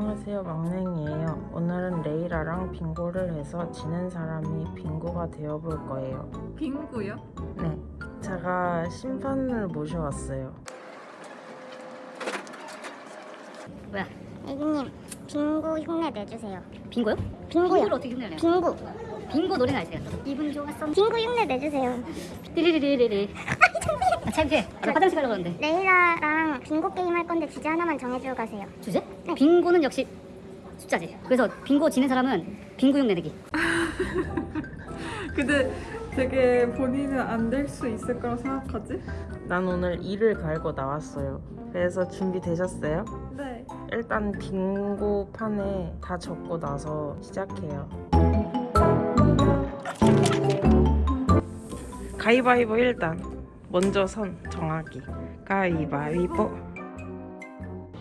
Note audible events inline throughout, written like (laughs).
안녕하세요 막냉이에요 오늘은 레이라랑 빙고를 해서 지는 사람이 빙고가 되어볼 거예요 빙구요? 네 제가 심판을 모셔왔어요 뭐야? 애기님 빙고 흉내 내주세요 빙고요? 빙고요. 빙고를 어떻게 흉내내요? 빙고 빙고 노래가 있어요. 기분 좋았어. 빙고 흉내 내주세요 띠리리리리리. (laughs) 아, 창피해. 저 화장실 가려고 그러는데. 레이라랑 빙고 게임 할 건데 주제 하나만 정해주고 가세요 주제? 빙고는 역시 숫자지. 그래서 빙고 지는 사람은 빙고 흉내 내기. (laughs) 근데 되게 본인은 안 될 수 있을 거라고 생각하지? 난 오늘 이를 갈고 나왔어요 그래서 준비되셨어요? 네 일단 빙고 판에 다 적고 나서 시작해요 가위바위보 일단 먼저 선 정하기 가위바위보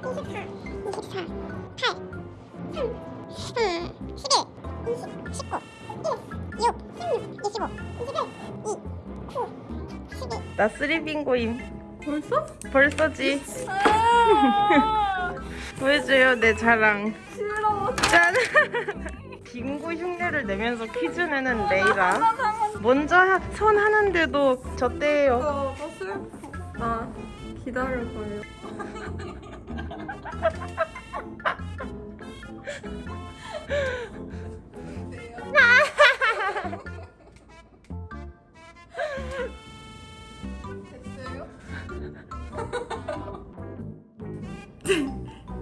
24 24 8 3 3 11 20 19 1 6 16 25 21 2 9 12 나 쓰리빙고임 벌써? 벌써지 아 보여줘요 내 자랑 싫어 짠! 빙고 흉내를 내면서 퀴즈 내는 레이라 먼저 하- 선 하는데도 졌대요 나, 나 슬퍼 나 기다려봐요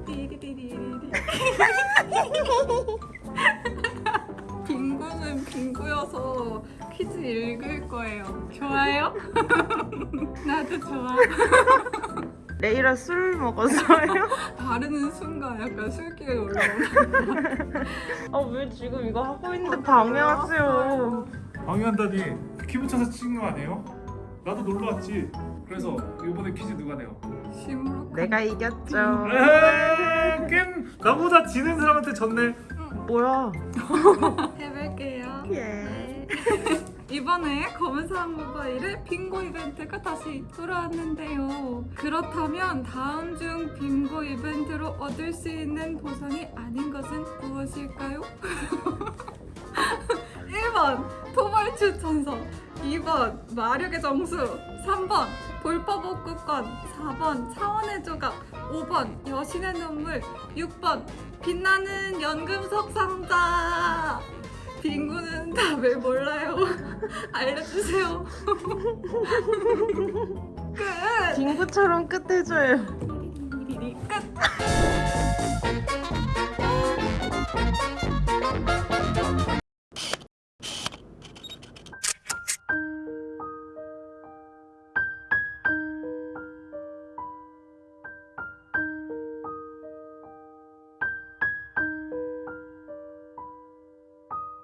띠리리리리리. 빙고는 빙고여서 퀴즈 읽을 거예요. 좋아요? (laughs) 나도 좋아. (laughs) 레이라 술 먹었어요? (laughs) 바르는 순간 약간 술기가 올라오네. 아왜 지금 이거 하고 있는데 방해하세요 방해한다니 키 붙여서 찍은 거 아니에요? 나도 놀러 왔지. 그래서 이번에 퀴즈 누가 내요? 심으로 내가 이겼죠 에이, 게임 나보다 지는 사람한테 졌네. 뭐야 해볼게요. 예. (laughs) 이번에 검은 사람 모바일의 빙고 이벤트가 다시 돌아왔는데요. 그렇다면 다음 중 빙고 이벤트로 얻을 수 있는 보상이 아닌 것은 무엇일까요? (laughs) 1번 토벌 추 천서. 2번 마력의 정수. 3번 볼법복구권. 4번 차원의 조각. 5번 여신의 눈물. 6번 빛나는 연금석 상자 딩구는 다 왜 몰라요? (laughs) 알려주세요. (laughs) 끝. 딩구처럼 끝해줘요. 끝.